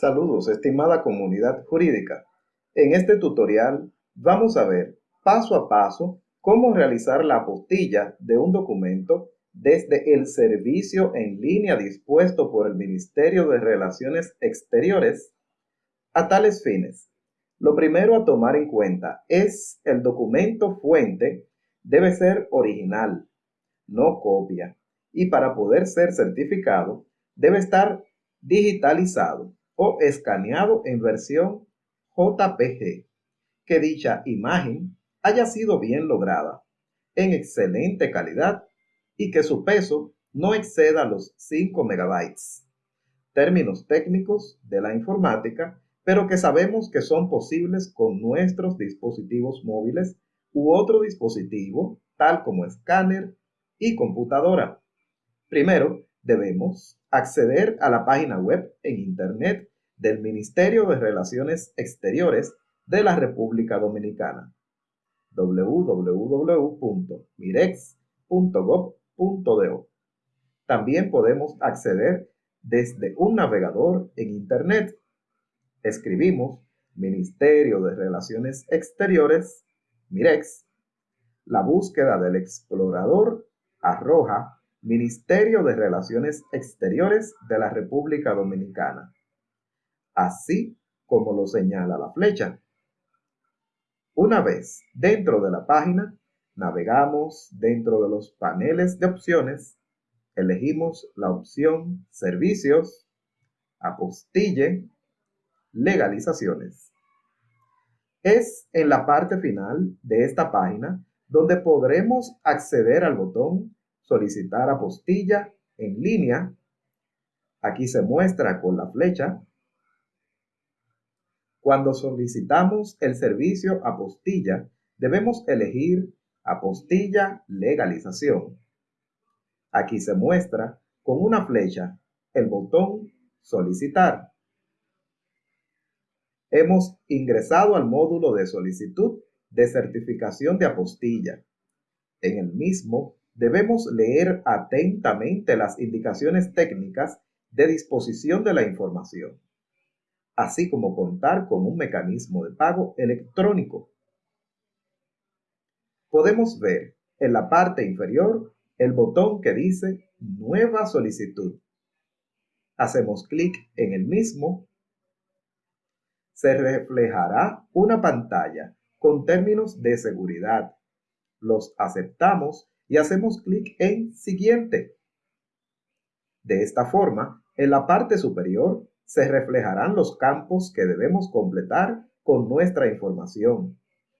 Saludos, estimada comunidad jurídica. En este tutorial vamos a ver paso a paso cómo realizar la apostilla de un documento desde el servicio en línea dispuesto por el Ministerio de Relaciones Exteriores a tales fines. Lo primero a tomar en cuenta es el documento fuente debe ser original, no copia, y para poder ser certificado debe estar digitalizado o escaneado en versión JPG, que dicha imagen haya sido bien lograda, en excelente calidad y que su peso no exceda los 5 megabytes. Términos técnicos de la informática, pero que sabemos que son posibles con nuestros dispositivos móviles u otro dispositivo, tal como escáner y computadora. Primero, debemos acceder a la página web en Internet del Ministerio de Relaciones Exteriores de la República Dominicana www.mirex.gov.do. También podemos acceder desde un navegador en Internet. Escribimos Ministerio de Relaciones Exteriores, Mirex. La búsqueda del explorador arroja Ministerio de Relaciones Exteriores de la República Dominicana, así como lo señala la flecha. Una vez dentro de la página, navegamos dentro de los paneles de opciones, elegimos la opción Servicios, Apostille, Legalizaciones. Es en la parte final de esta página donde podremos acceder al botón solicitar apostilla en línea. Aquí se muestra con la flecha. Cuando solicitamos el servicio apostilla, debemos elegir apostilla legalización. Aquí se muestra con una flecha el botón solicitar. Hemos ingresado al módulo de solicitud de certificación de apostilla. En el mismo debemos leer atentamente las indicaciones técnicas de disposición de la información, así como contar con un mecanismo de pago electrónico. Podemos ver en la parte inferior el botón que dice Nueva solicitud. Hacemos clic en el mismo. Se reflejará una pantalla con términos de seguridad. Los aceptamos y hacemos clic en Siguiente. De esta forma, en la parte superior se reflejarán los campos que debemos completar con nuestra información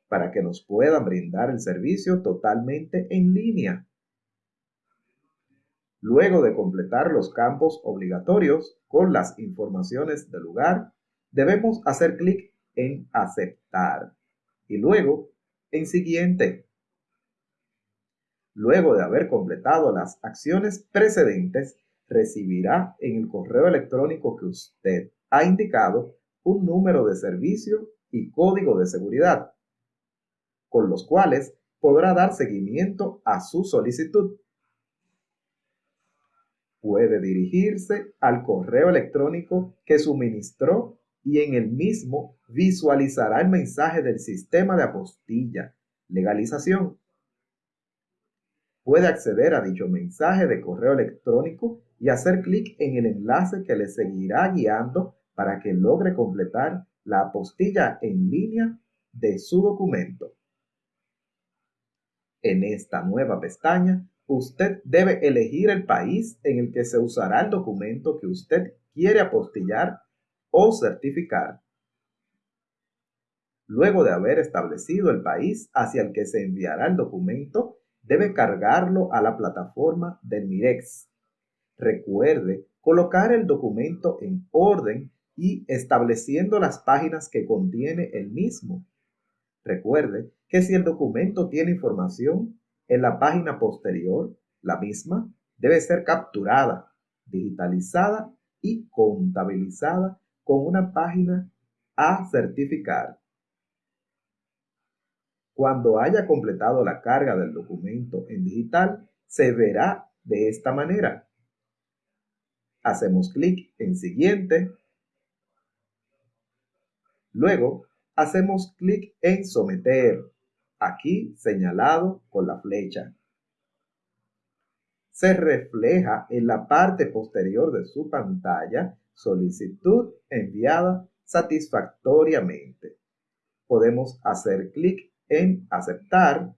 para que nos puedan brindar el servicio totalmente en línea. Luego de completar los campos obligatorios con las informaciones del lugar, debemos hacer clic en Aceptar y luego en Siguiente. Luego de haber completado las acciones precedentes, recibirá en el correo electrónico que usted ha indicado un número de servicio y código de seguridad, con los cuales podrá dar seguimiento a su solicitud. Puede dirigirse al correo electrónico que suministró y en el mismo visualizará el mensaje del sistema de apostilla, legalización puede acceder a dicho mensaje de correo electrónico y hacer clic en el enlace que le seguirá guiando para que logre completar la apostilla en línea de su documento. En esta nueva pestaña, usted debe elegir el país en el que se usará el documento que usted quiere apostillar o certificar. Luego de haber establecido el país hacia el que se enviará el documento, debe cargarlo a la plataforma del Mirex. Recuerde colocar el documento en orden y estableciendo las páginas que contiene el mismo. Recuerde que si el documento tiene información en la página posterior, la misma debe ser capturada, digitalizada y contabilizada con una página a certificar. Cuando haya completado la carga del documento en digital, se verá de esta manera. Hacemos clic en Siguiente. Luego, hacemos clic en Someter, aquí señalado con la flecha. Se refleja en la parte posterior de su pantalla solicitud enviada satisfactoriamente. Podemos hacer clic en Aceptar.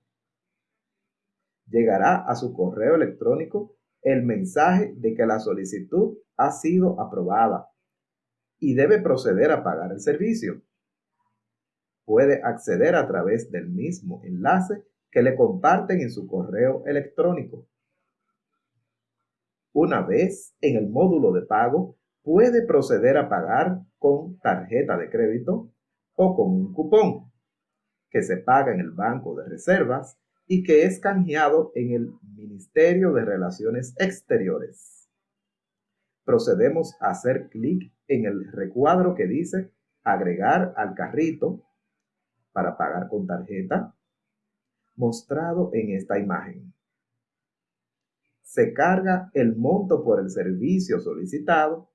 Llegará a su correo electrónico el mensaje de que la solicitud ha sido aprobada y debe proceder a pagar el servicio. Puede acceder a través del mismo enlace que le comparten en su correo electrónico. Una vez en el módulo de pago, puede proceder a pagar con tarjeta de crédito o con un cupón que se paga en el Banco de Reservas y que es canjeado en el Ministerio de Relaciones Exteriores. Procedemos a hacer clic en el recuadro que dice agregar al carrito para pagar con tarjeta, mostrado en esta imagen. Se carga el monto por el servicio solicitado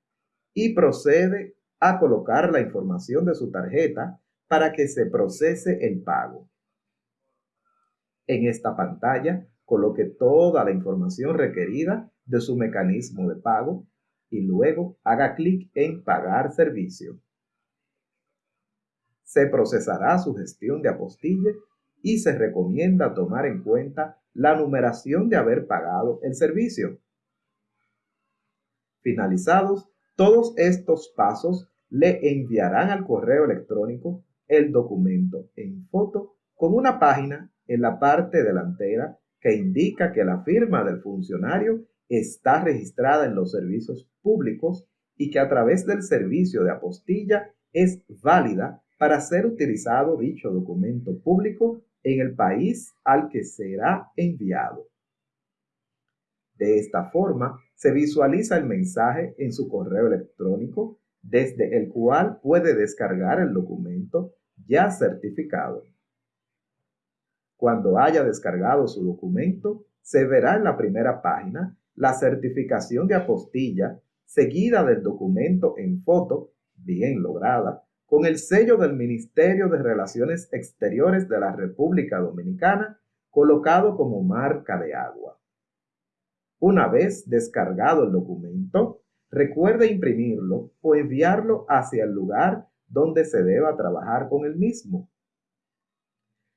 y procede a colocar la información de su tarjeta para que se procese el pago. En esta pantalla coloque toda la información requerida de su mecanismo de pago y luego haga clic en Pagar servicio. Se procesará su gestión de apostille y se recomienda tomar en cuenta la numeración de haber pagado el servicio. Finalizados todos estos pasos, le enviarán al correo electrónico el documento en foto con una página en la parte delantera que indica que la firma del funcionario está registrada en los servicios públicos y que a través del servicio de apostilla es válida para ser utilizado dicho documento público en el país al que será enviado. De esta forma, se visualiza el mensaje en su correo electrónico desde el cual puede descargar el documento ya certificado. Cuando haya descargado su documento, se verá en la primera página la certificación de apostilla seguida del documento en foto, bien lograda, con el sello del Ministerio de Relaciones Exteriores de la República Dominicana colocado como marca de agua. Una vez descargado el documento, recuerde imprimirlo o enviarlo hacia el lugar donde se deba trabajar con el mismo.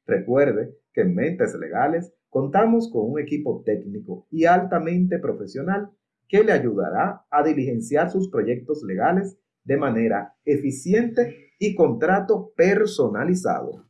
Recuerde que en Mentes Legales contamos con un equipo técnico y altamente profesional que le ayudará a diligenciar sus proyectos legales de manera eficiente y contrato personalizado.